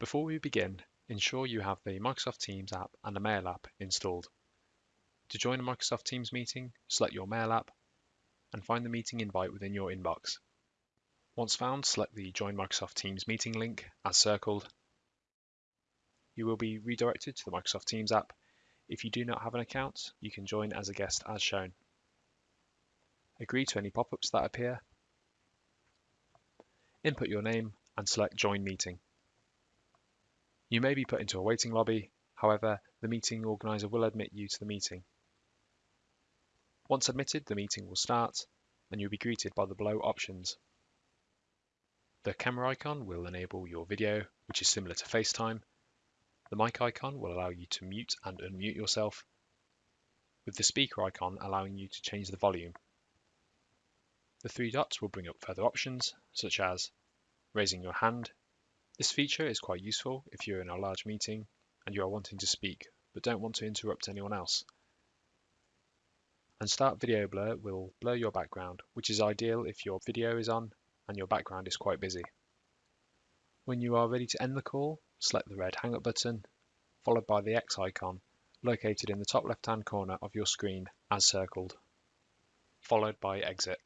Before we begin, ensure you have the Microsoft Teams app and the Mail app installed. To join a Microsoft Teams meeting, select your Mail app and find the meeting invite within your inbox. Once found, select the Join Microsoft Teams meeting link as circled. You will be redirected to the Microsoft Teams app. If you do not have an account, you can join as a guest as shown. Agree to any pop-ups that appear. Input your name and select Join Meeting. You may be put into a waiting lobby, however, the meeting organizer will admit you to the meeting. Once admitted, the meeting will start and you'll be greeted by the below options. The camera icon will enable your video, which is similar to FaceTime. The mic icon will allow you to mute and unmute yourself, with the speaker icon allowing you to change the volume. The three dots will bring up further options, such as raising your hand this feature is quite useful if you're in a large meeting and you are wanting to speak but don't want to interrupt anyone else. And Start Video Blur will blur your background, which is ideal if your video is on and your background is quite busy. When you are ready to end the call, select the red Hang Up button, followed by the X icon located in the top left-hand corner of your screen as circled, followed by Exit.